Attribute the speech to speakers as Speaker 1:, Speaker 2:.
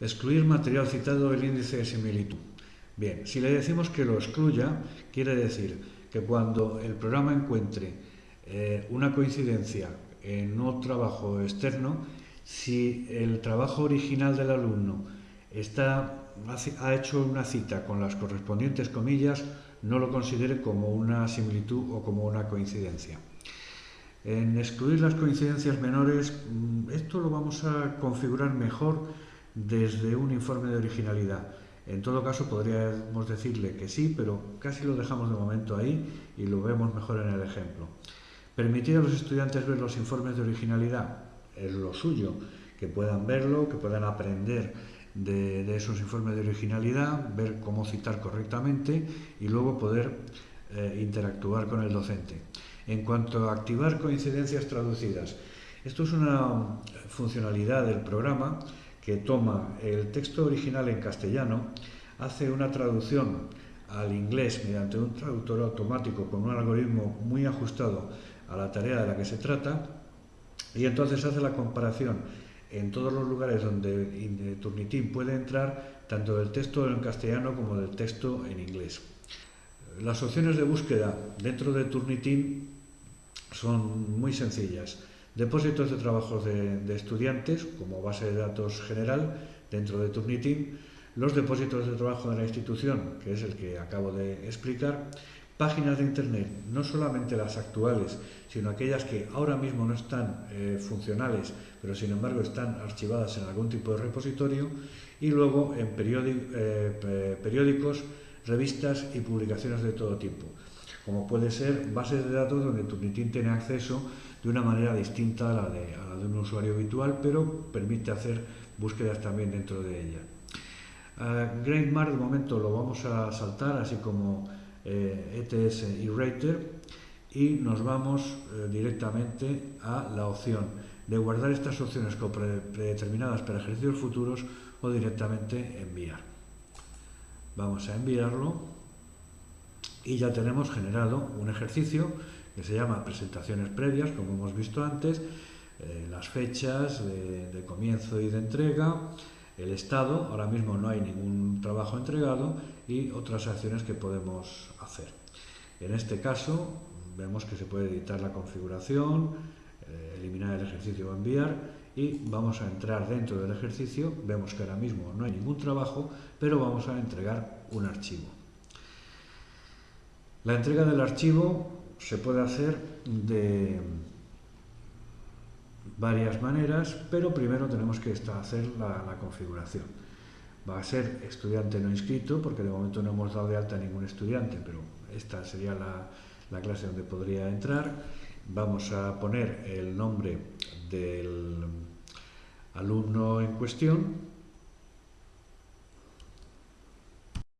Speaker 1: Excluir material citado del índice de similitud. Bien, si le decimos que lo excluya, quiere decir que cuando el programa encuentre eh, una coincidencia en un trabajo externo, si el trabajo original del alumno está, ha hecho una cita con las correspondientes comillas, no lo considere como una similitud o como una coincidencia. En excluir las coincidencias menores, mm, esto lo vamos a configurar mejor desde un informe de originalidad. En todo caso, podríamos decirle que sí, pero casi lo dejamos de momento ahí y lo vemos mejor en el ejemplo. Permitir a los estudiantes ver los informes de originalidad es lo suyo, que puedan verlo, que puedan aprender de, esos informes de originalidad, ver cómo citar correctamente y luego poder eh, interactuar con el docente. En cuanto a activar coincidencias traducidas, esto es una funcionalidad del programa que toma el texto original en castellano, hace una traducción al inglés mediante un traductor automático con un algoritmo muy ajustado a la tarea de la que se trata y entonces hace la comparación en todos los lugares donde Turnitin puede entrar tanto del texto en castellano como del texto en inglés. Las opciones de búsqueda dentro de Turnitin son muy sencillas depósitos de trabajos de, estudiantes como base de datos general dentro de Turnitin, los depósitos de trabajo de la institución, que es el que acabo de explicar, páginas de Internet, no solamente las actuales, sino aquellas que ahora mismo no están eh, funcionales, pero sin embargo están archivadas en algún tipo de repositorio, y luego en eh, periódicos, revistas y publicaciones de todo tipo, como puede ser bases de datos donde Turnitin tiene acceso de una manera distinta a la, de, un usuario habitual, pero permite hacer búsquedas también dentro de ella. Uh, de momento lo vamos a saltar, así como ETS eh, e y Rater, y nos vamos eh, directamente a la opción de guardar estas opciones como predeterminadas para ejercicios futuros o directamente enviar. Vamos a enviarlo y ya tenemos generado un ejercicio que se llama presentaciones previas, como hemos visto antes, eh, las fechas de, comienzo y de entrega, el estado, ahora mismo no hay ningún trabajo entregado y otras acciones que podemos hacer. En este caso vemos que se puede editar la configuración, eh, eliminar el ejercicio o enviar y vamos a entrar dentro del ejercicio, vemos que ahora mismo no hay ningún trabajo, pero vamos a entregar un archivo. La entrega del archivo se puede hacer de varias maneras, pero primero tenemos que hacer la, configuración. Va a ser estudiante no inscrito, porque de momento no hemos dado de alta a ningún estudiante, pero esta sería la, la clase donde podría entrar. Vamos a poner el nombre del alumno en cuestión